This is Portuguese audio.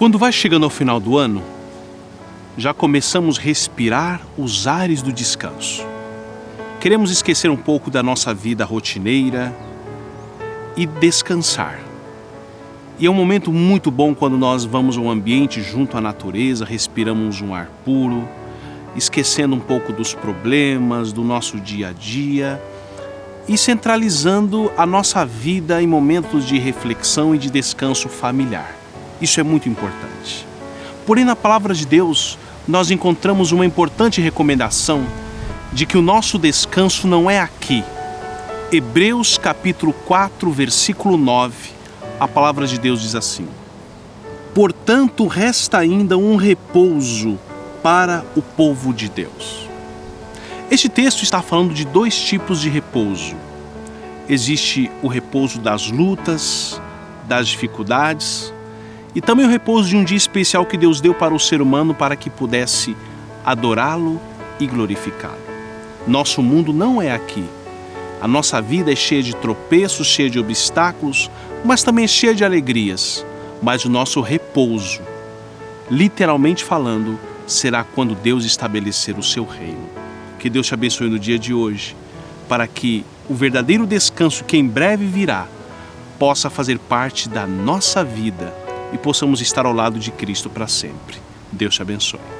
Quando vai chegando ao final do ano, já começamos a respirar os ares do descanso. Queremos esquecer um pouco da nossa vida rotineira e descansar. E é um momento muito bom quando nós vamos a um ambiente junto à natureza, respiramos um ar puro, esquecendo um pouco dos problemas do nosso dia a dia e centralizando a nossa vida em momentos de reflexão e de descanso familiar. Isso é muito importante. Porém, na palavra de Deus, nós encontramos uma importante recomendação de que o nosso descanso não é aqui. Hebreus capítulo 4, versículo 9, a palavra de Deus diz assim: Portanto, resta ainda um repouso para o povo de Deus. Este texto está falando de dois tipos de repouso. Existe o repouso das lutas, das dificuldades, e também o repouso de um dia especial que Deus deu para o ser humano para que pudesse adorá-lo e glorificá-lo. Nosso mundo não é aqui. A nossa vida é cheia de tropeços, cheia de obstáculos, mas também é cheia de alegrias. Mas o nosso repouso, literalmente falando, será quando Deus estabelecer o seu reino. Que Deus te abençoe no dia de hoje, para que o verdadeiro descanso que em breve virá possa fazer parte da nossa vida e possamos estar ao lado de Cristo para sempre. Deus te abençoe.